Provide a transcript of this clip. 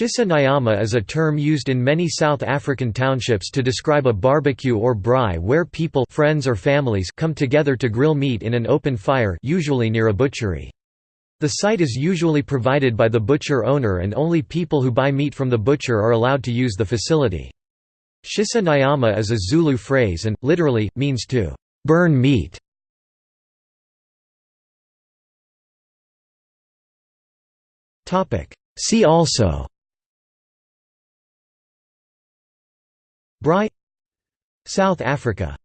Shisa nyama is a term used in many South African townships to describe a barbecue or braai where people friends or families come together to grill meat in an open fire usually near a butchery. The site is usually provided by the butcher owner and only people who buy meat from the butcher are allowed to use the facility. Shisa nyama is a Zulu phrase and, literally, means to burn meat. See also Braai South Africa